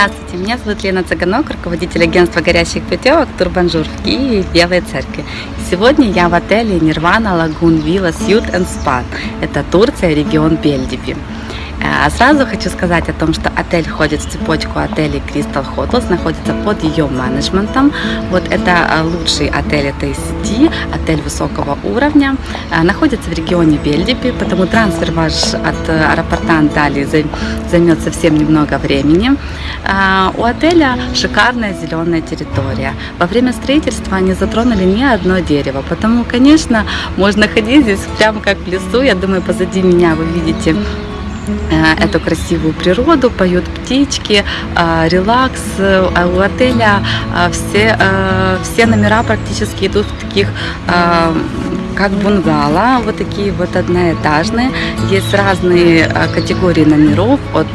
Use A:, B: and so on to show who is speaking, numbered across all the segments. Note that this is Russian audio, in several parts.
A: Здравствуйте, меня зовут Лена Цыганок, руководитель агентства горящих путевок Турбонжур в Киеве Белой Церкви. Сегодня я в отеле Nirvana Lagoon Villa Suites Spa. Это Турция, регион Бельдиби. А сразу хочу сказать о том, что отель входит в цепочку отелей Crystal Hotels, находится под ее менеджментом. Вот это а, лучший отель этой сети, отель высокого уровня. А, находится в регионе Бельдиби, потому трансфер ваш от аэропорта Анталии займет совсем немного времени. У отеля шикарная зеленая территория. Во время строительства они затронули ни одно дерево, потому, конечно, можно ходить здесь прямо как в лесу. Я думаю, позади меня вы видите Э, эту красивую природу, поют птички, э, релакс. А у отеля э, все, все номера практически идут в таких как бунгало, вот такие вот одноэтажные. Есть разные категории номеров, от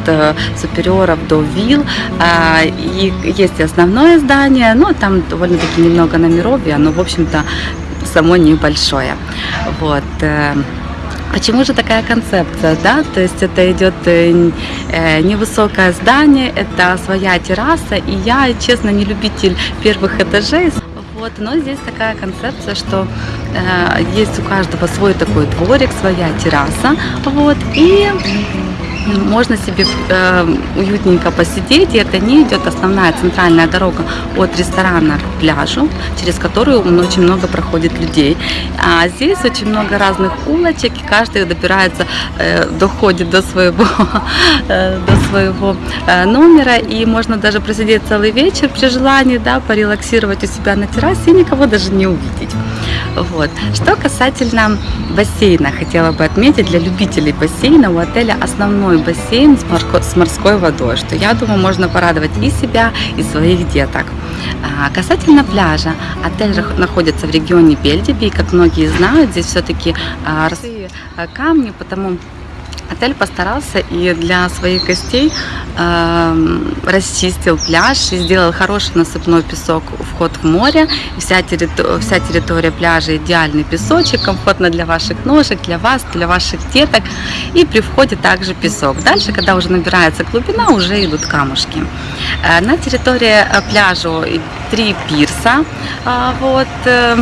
A: супериоров до вилл. И есть и основное здание, но там довольно-таки немного номеров, и оно, в общем-то, само небольшое. Вот. Почему же такая концепция, да? То есть это идет э, э, невысокое здание, это своя терраса, и я, честно, не любитель первых этажей. Вот, но здесь такая концепция, что э, есть у каждого свой такой дворик, своя терраса, вот, и можно себе э, уютненько посидеть, и это не идет основная центральная дорога от ресторана к пляжу, через которую очень много проходит людей. А здесь очень много разных улочек, и каждый добирается, э, доходит до своего, э, до своего э, номера, и можно даже просидеть целый вечер при желании, да, порелаксировать у себя на террасе и никого даже не увидеть. Вот. Что касательно бассейна, хотела бы отметить, для любителей бассейна у отеля основной бассейн с морской водой, что я думаю, можно порадовать и себя, и своих деток. А, касательно пляжа, отель находится в регионе Бельдиби, и, как многие знают, здесь все-таки а, камни, потому Отель постарался и для своих гостей расчистил пляж и сделал хороший насыпной песок вход в море. Вся, территория, вся территория пляжа идеальный песочек, комфортно для ваших ножек, для вас, для ваших деток. И при входе также песок. Дальше, когда уже набирается глубина, уже идут камушки. Э, на территории э, пляжа три пирса. Э, вот, э,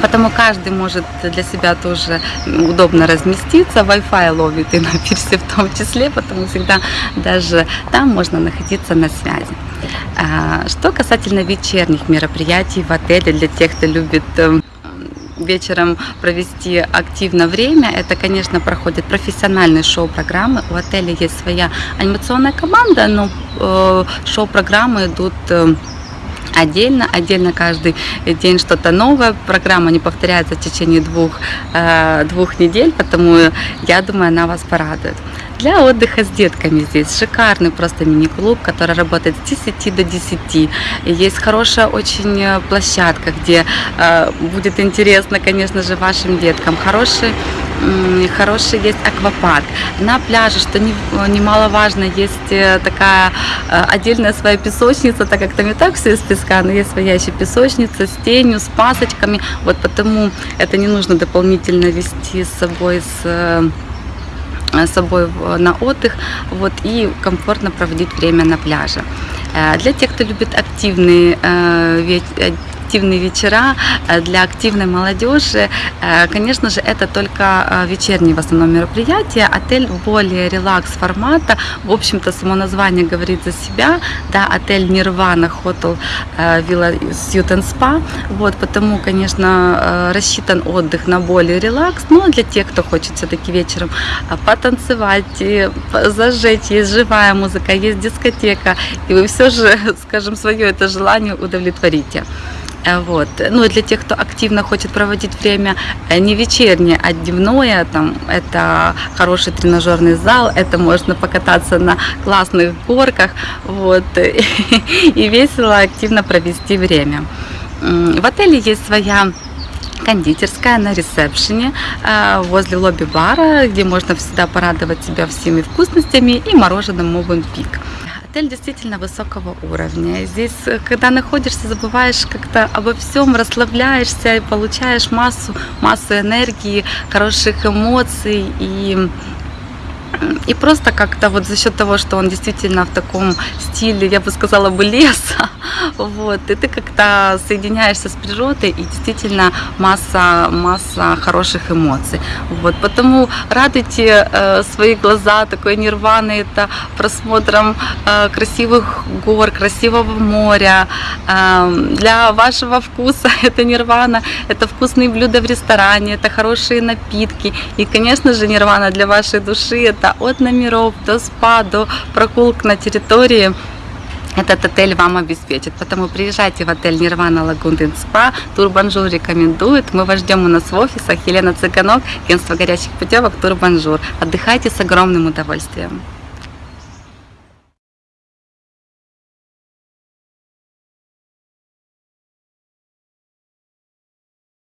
A: Потому каждый может для себя тоже удобно разместиться. Wi-Fi ловит и на пирсе в том числе, потому всегда даже там можно находиться на связи. А, что касательно вечерних мероприятий в отеле для тех, кто любит эм, вечером провести активно время, это, конечно, проходит профессиональные шоу-программы. У отеля есть своя анимационная команда, но э, шоу-программы идут э, отдельно, отдельно каждый день что-то новое. Программа не повторяется в течение двух, э, двух недель, потому я думаю, она вас порадует. Для отдыха с детками здесь шикарный просто мини-клуб, который работает с 10 до 10. Есть хорошая очень э, площадка, где э, будет интересно, конечно же, вашим деткам. Хороший хороший есть аквапарк. На пляже, что немаловажно, есть э, такая э, отдельная своя песочница, так как там и так все из но есть своя еще песочница с тенью, с пасочками. Вот потому это не нужно дополнительно вести с собой с э, с собой на отдых вот, и комфортно проводить время на пляже. Для тех, кто любит активные активные вечера э, для активной молодежи. Э, конечно же, это только э, вечерние в основном мероприятия. Отель более релакс формата. В общем-то, само название говорит за себя. Да, отель Нирвана Hotel Villa Suit Spa. Вот, потому, конечно, рассчитан отдых на более релакс. Но для тех, кто хочет все-таки вечером потанцевать, зажечь, есть живая музыка, есть дискотека, и вы все же, скажем, свое это желание удовлетворите. Э, вот. Ну и для тех, кто активно хочет проводить время э, не вечернее, а дневное, там, это хороший тренажерный зал, это можно покататься на классных горках вот, и весело, активно провести время. В отеле есть своя кондитерская на ресепшене э, возле лобби-бара, где можно всегда порадовать себя всеми вкусностями и мороженым Мовен Пик. Отель действительно высокого уровня. Здесь, э, когда находишься, забываешь как-то обо всем, расслабляешься и получаешь массу, массу энергии, хороших эмоций и И просто как-то вот за счет того, что он действительно в таком стиле, я бы сказала бы, леса, вот, и ты как-то соединяешься с природой, и действительно масса, масса хороших эмоций. Вот, потому радуйте э, свои глаза такой нирваны, это просмотром э, красивых гор, красивого моря. Э, для вашего вкуса это нирвана, это вкусные блюда в ресторане, это хорошие напитки. И, конечно же, нирвана для вашей души это от номеров до спа, до прогулок на территории этот отель вам обеспечит. Поэтому приезжайте в отель Nirvana Lagoon Spa. Турбонжур рекомендует. Мы вас ждем у нас в офисах. Елена Цыганок, агентство горячих путевок Турбонжур. Отдыхайте с огромным удовольствием.